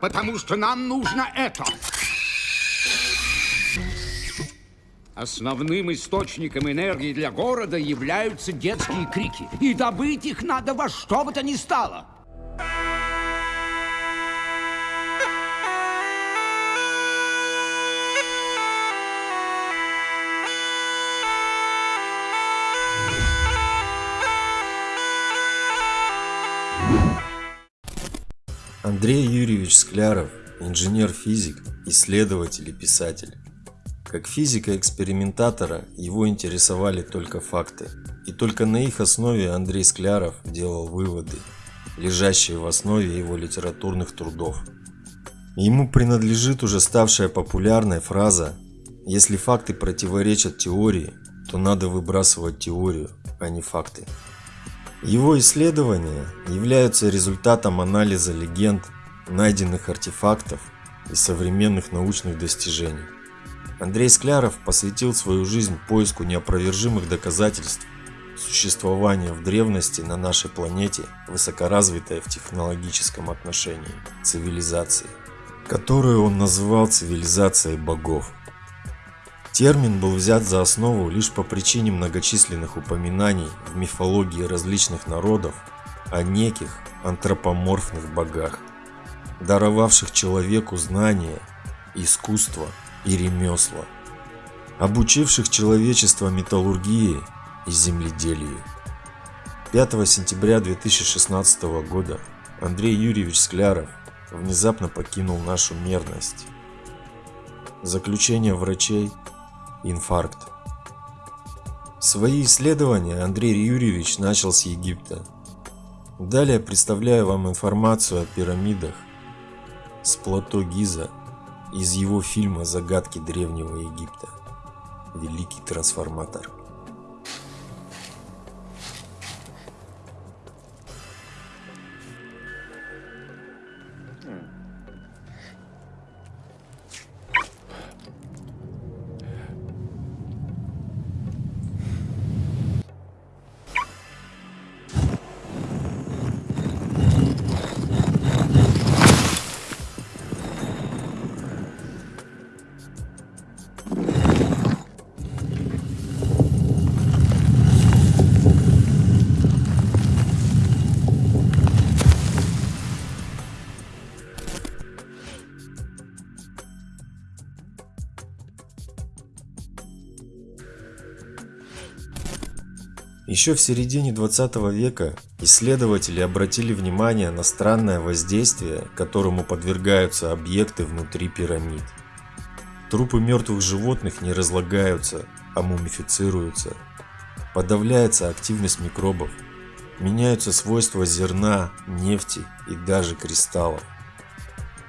Потому что нам нужно это. Основным источником энергии для города являются детские крики. И добыть их надо во что бы то ни стало. Андрей Юрьевич Скляров – инженер-физик, исследователь и писатель. Как физика-экспериментатора его интересовали только факты, и только на их основе Андрей Скляров делал выводы, лежащие в основе его литературных трудов. Ему принадлежит уже ставшая популярная фраза «Если факты противоречат теории, то надо выбрасывать теорию, а не факты». Его исследования являются результатом анализа легенд, найденных артефактов и современных научных достижений. Андрей Скляров посвятил свою жизнь поиску неопровержимых доказательств существования в древности на нашей планете высокоразвитой в технологическом отношении цивилизации, которую он называл цивилизацией богов. Термин был взят за основу лишь по причине многочисленных упоминаний в мифологии различных народов о неких антропоморфных богах, даровавших человеку знания, искусство и ремесла, обучивших человечество металлургии и земледелию. 5 сентября 2016 года Андрей Юрьевич Скляров внезапно покинул нашу мерность. Заключение врачей – инфаркт. Свои исследования Андрей Юрьевич начал с Египта. Далее представляю вам информацию о пирамидах с плато Гиза из его фильма «Загадки Древнего Египта. Великий трансформатор». Еще в середине 20 века исследователи обратили внимание на странное воздействие, которому подвергаются объекты внутри пирамид. Трупы мертвых животных не разлагаются, а мумифицируются. Подавляется активность микробов, меняются свойства зерна, нефти и даже кристаллов.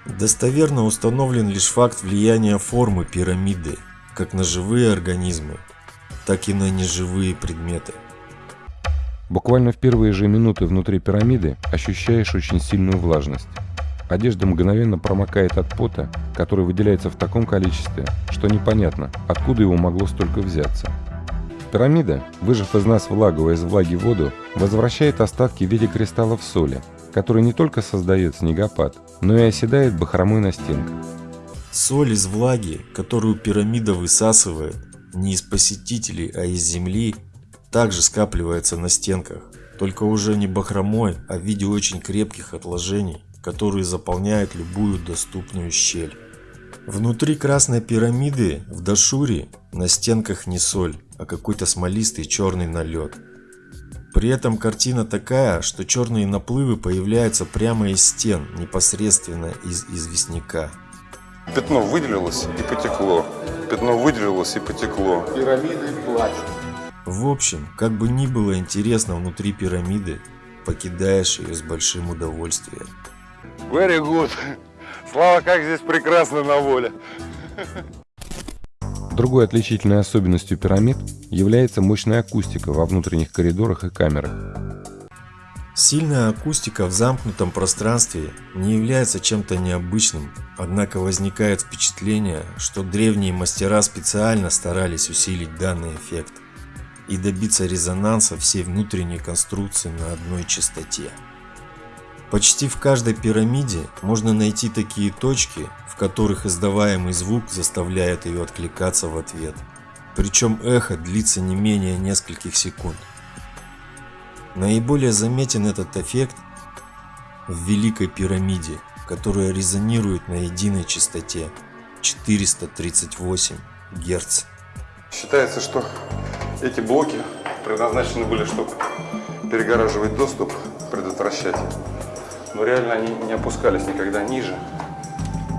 Достоверно установлен лишь факт влияния формы пирамиды как на живые организмы, так и на неживые предметы. Буквально в первые же минуты внутри пирамиды ощущаешь очень сильную влажность. Одежда мгновенно промокает от пота, который выделяется в таком количестве, что непонятно, откуда его могло столько взяться. Пирамида, выжав из нас влагу, а из влаги воду, возвращает остатки в виде кристаллов соли, который не только создает снегопад, но и оседает бахромой на стенках. Соль из влаги, которую пирамида высасывает, не из посетителей, а из земли, также скапливается на стенках, только уже не бахромой, а в виде очень крепких отложений, которые заполняют любую доступную щель. Внутри красной пирамиды в Дашуре на стенках не соль, а какой-то смолистый черный налет. При этом картина такая, что черные наплывы появляются прямо из стен, непосредственно из известняка. Пятно выделилось и потекло. Пятно выделилось и потекло. Пирамиды плачут. В общем, как бы ни было интересно внутри пирамиды, покидаешь ее с большим удовольствием. Very good. Слава, как здесь прекрасно на воле. Другой отличительной особенностью пирамид является мощная акустика во внутренних коридорах и камерах. Сильная акустика в замкнутом пространстве не является чем-то необычным, однако возникает впечатление, что древние мастера специально старались усилить данный эффект и добиться резонанса всей внутренней конструкции на одной частоте. Почти в каждой пирамиде можно найти такие точки, в которых издаваемый звук заставляет ее откликаться в ответ. Причем эхо длится не менее нескольких секунд. Наиболее заметен этот эффект в Великой пирамиде, которая резонирует на единой частоте 438 Гц. Считается, что эти блоки предназначены были, чтобы перегораживать доступ, предотвращать. Но реально они не опускались никогда ниже.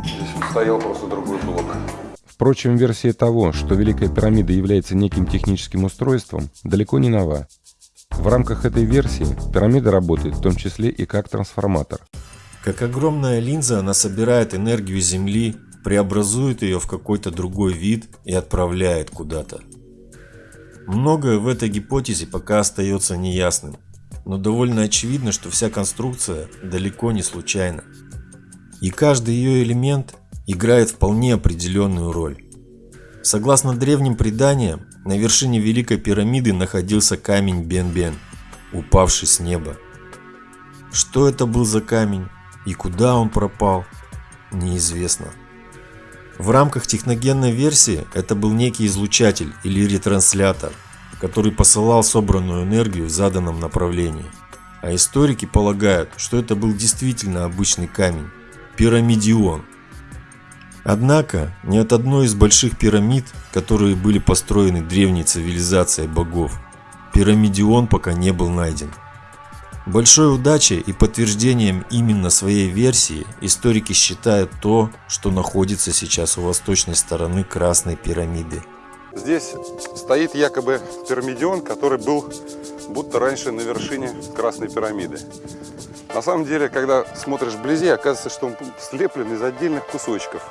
Здесь вот стоял просто другой блок. Впрочем, версия того, что Великая пирамида является неким техническим устройством, далеко не нова. В рамках этой версии пирамида работает в том числе и как трансформатор. Как огромная линза, она собирает энергию Земли, преобразует ее в какой-то другой вид и отправляет куда-то. Многое в этой гипотезе пока остается неясным, но довольно очевидно, что вся конструкция далеко не случайна. И каждый ее элемент играет вполне определенную роль. Согласно древним преданиям, на вершине Великой пирамиды находился камень Бен-Бен, упавший с неба. Что это был за камень и куда он пропал, неизвестно. В рамках техногенной версии это был некий излучатель или ретранслятор, который посылал собранную энергию в заданном направлении. А историки полагают, что это был действительно обычный камень – пирамидион. Однако, ни от одной из больших пирамид, которые были построены древней цивилизацией богов, пирамидион пока не был найден. Большой удачей и подтверждением именно своей версии историки считают то, что находится сейчас у восточной стороны Красной пирамиды. Здесь стоит якобы пирамидион, который был будто раньше на вершине Красной пирамиды. На самом деле, когда смотришь вблизи, оказывается, что он слеплен из отдельных кусочков.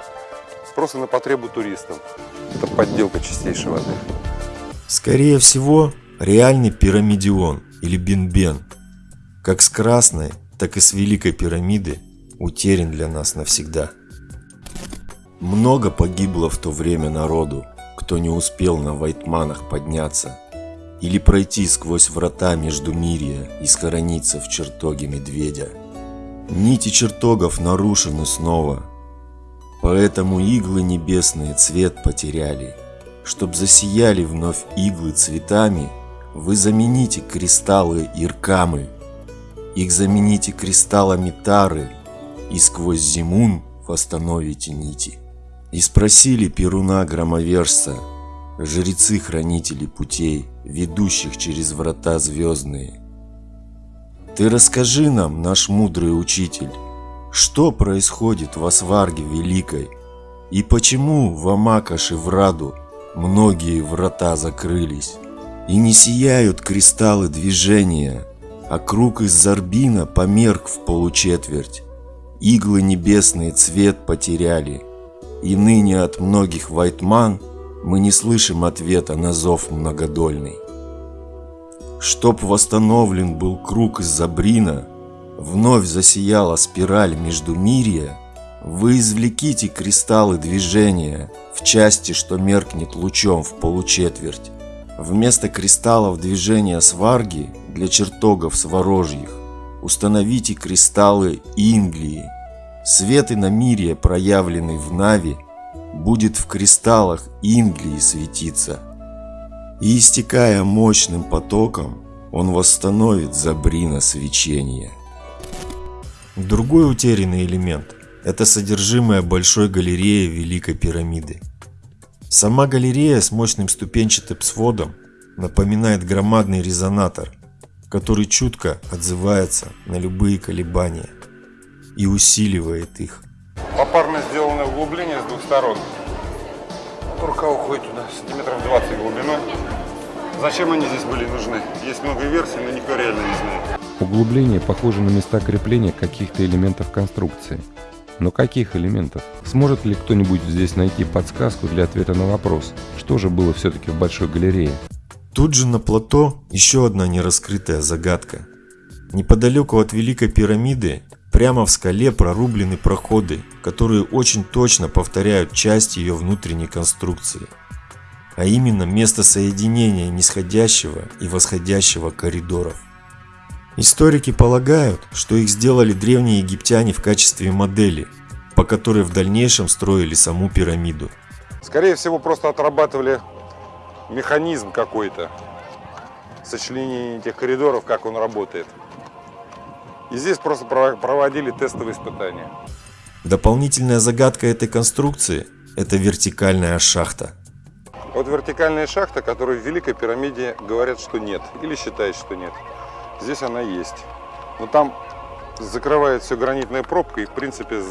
Просто на потребу туристам. Это подделка чистейшей воды. Скорее всего, реальный пирамидион или бенбен, как с Красной, так и с Великой пирамиды, утерян для нас навсегда. Много погибло в то время народу, кто не успел на Вайтманах подняться или пройти сквозь врата между мирия и схорониться в чертоге медведя. Нити чертогов нарушены снова, поэтому иглы небесные цвет потеряли. Чтоб засияли вновь иглы цветами, вы замените кристаллы иркамы, их замените кристаллами тары, и сквозь зимун восстановите нити. И спросили Перуна Громовержца, жрецы-хранители путей, ведущих через врата звездные. Ты расскажи нам, наш мудрый учитель, что происходит в Асварге Великой, и почему в Амакаше в Раду многие врата закрылись, и не сияют кристаллы движения, а круг из Зарбина померк в получетверть, иглы небесные цвет потеряли, и ныне от многих Вайтман мы не слышим ответа на зов многодольный. Чтоб восстановлен был круг из Забрина, вновь засияла спираль между мирия, вы извлеките кристаллы движения в части, что меркнет лучом в получетверть. Вместо кристаллов движения сварги для чертогов сворожьих установите кристаллы Инглии. Свет иномирия, проявленный в Нави, будет в кристаллах Инглии светиться. И истекая мощным потоком, он восстановит Забрина свечение. Другой утерянный элемент – это содержимое большой галереи Великой пирамиды. Сама галерея с мощным ступенчатым сводом напоминает громадный резонатор, который чутко отзывается на любые колебания и усиливает их. Попарно сделано углубление с двух сторон. Рука уходит туда, сантиметров 20 глубиной. Зачем они здесь были нужны? Есть много версий, но никто реально не знает. Углубление похоже на места крепления каких-то элементов конструкции. Но каких элементов? Сможет ли кто-нибудь здесь найти подсказку для ответа на вопрос, что же было все-таки в Большой галерее? Тут же на плато еще одна нераскрытая загадка. Неподалеку от Великой пирамиды прямо в скале прорублены проходы, которые очень точно повторяют часть ее внутренней конструкции. А именно место соединения нисходящего и восходящего коридоров. Историки полагают, что их сделали древние египтяне в качестве модели, по которой в дальнейшем строили саму пирамиду. Скорее всего, просто отрабатывали механизм какой-то, сочленение этих коридоров, как он работает. И здесь просто проводили тестовые испытания. Дополнительная загадка этой конструкции – это вертикальная шахта. Вот вертикальная шахта, которую в Великой пирамиде говорят, что нет, или считают, что нет. Здесь она есть. Но там закрывает все гранитная пробка, и в принципе,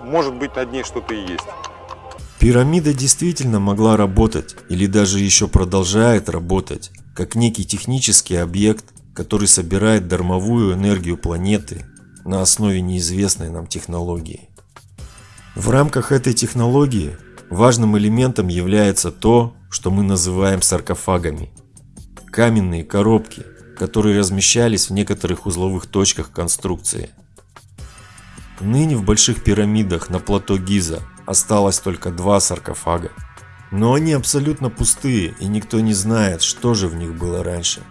может быть над ней что-то и есть. Пирамида действительно могла работать, или даже еще продолжает работать, как некий технический объект, который собирает дармовую энергию планеты на основе неизвестной нам технологии. В рамках этой технологии важным элементом является то, что мы называем саркофагами. Каменные коробки, которые размещались в некоторых узловых точках конструкции. Ныне в больших пирамидах на плато Гиза осталось только два саркофага. Но они абсолютно пустые, и никто не знает, что же в них было раньше.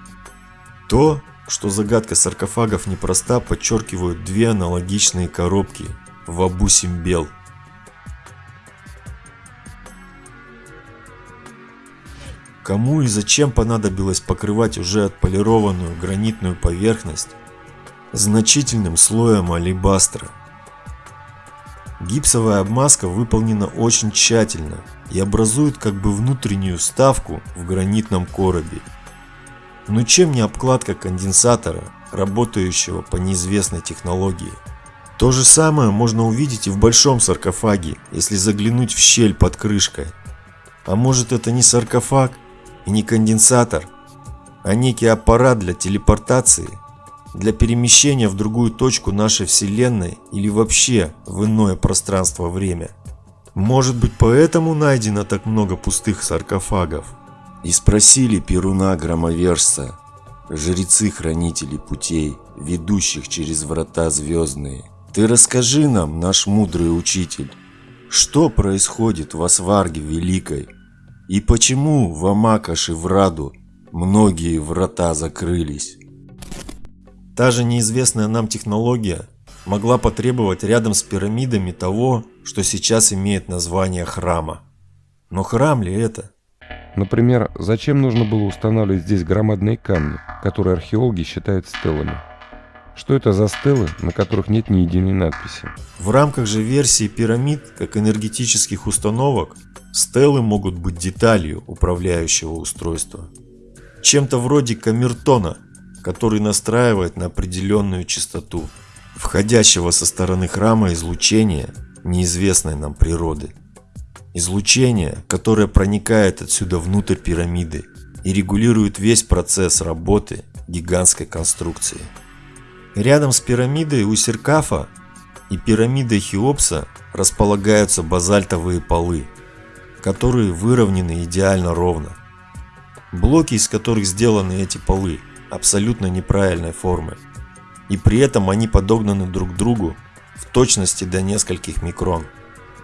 То, что загадка саркофагов непроста, подчеркивают две аналогичные коробки в Абу-Симбел. Кому и зачем понадобилось покрывать уже отполированную гранитную поверхность значительным слоем алебастра? Гипсовая обмазка выполнена очень тщательно и образует как бы внутреннюю ставку в гранитном коробе. Но чем не обкладка конденсатора, работающего по неизвестной технологии? То же самое можно увидеть и в большом саркофаге, если заглянуть в щель под крышкой. А может это не саркофаг и не конденсатор, а некий аппарат для телепортации – для перемещения в другую точку нашей Вселенной или вообще в иное пространство-время. Может быть поэтому найдено так много пустых саркофагов? И спросили Перуна Громовержца, жрецы-хранители путей, ведущих через врата звездные. Ты расскажи нам, наш мудрый учитель, что происходит в Асварге Великой? И почему в Амакаше в Раду многие врата закрылись? Та же неизвестная нам технология могла потребовать рядом с пирамидами того, что сейчас имеет название храма. Но храм ли это? Например, зачем нужно было устанавливать здесь громадные камни, которые археологи считают стелами? Что это за стелы, на которых нет ни единой надписи? В рамках же версии пирамид, как энергетических установок, стелы могут быть деталью управляющего устройства. Чем-то вроде камертона, который настраивает на определенную частоту входящего со стороны храма излучения неизвестной нам природы. Излучение, которое проникает отсюда внутрь пирамиды и регулирует весь процесс работы гигантской конструкции. Рядом с пирамидой у и пирамидой Хеопса располагаются базальтовые полы, которые выровнены идеально ровно. Блоки, из которых сделаны эти полы, абсолютно неправильной формы. И при этом они подогнаны друг к другу в точности до нескольких микрон.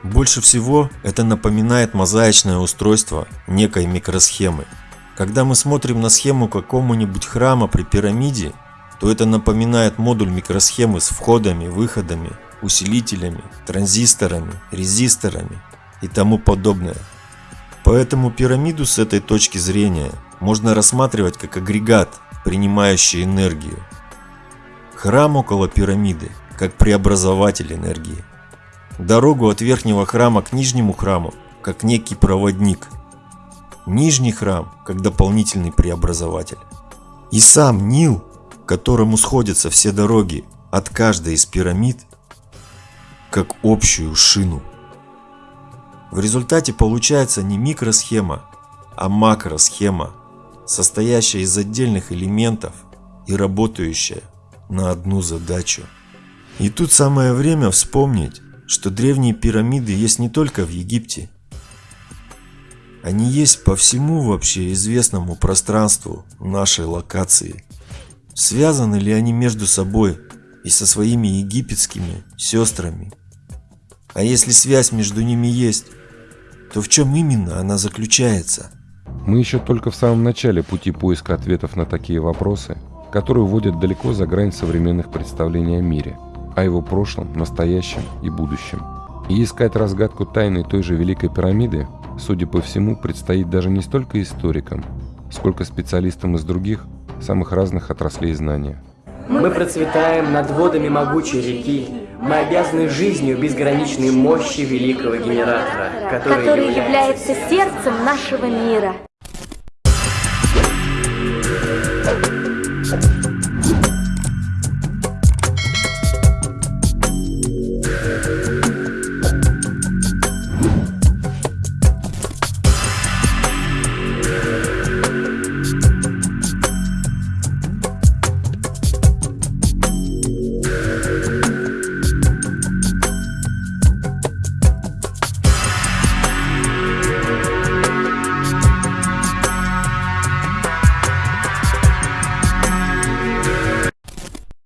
Больше всего это напоминает мозаичное устройство некой микросхемы. Когда мы смотрим на схему какому-нибудь храма при пирамиде, то это напоминает модуль микросхемы с входами, выходами, усилителями, транзисторами, резисторами и тому подобное. Поэтому пирамиду с этой точки зрения можно рассматривать как агрегат, принимающий энергию. Храм около пирамиды, как преобразователь энергии. Дорогу от верхнего храма к нижнему храму, как некий проводник. Нижний храм, как дополнительный преобразователь. И сам Нил, к которому сходятся все дороги от каждой из пирамид, как общую шину. В результате получается не микросхема, а макросхема состоящая из отдельных элементов и работающая на одну задачу. И тут самое время вспомнить, что древние пирамиды есть не только в Египте. Они есть по всему вообще известному пространству нашей локации. Связаны ли они между собой и со своими египетскими сестрами? А если связь между ними есть, то в чем именно она заключается? Мы еще только в самом начале пути поиска ответов на такие вопросы, который уводит далеко за грань современных представлений о мире, о его прошлом, настоящем и будущем. И искать разгадку тайны той же Великой пирамиды, судя по всему, предстоит даже не столько историкам, сколько специалистам из других, самых разных отраслей знания. Мы процветаем над водами могучей реки. Мы обязаны жизнью безграничной мощи великого генератора, который, который является сердцем нашего мира.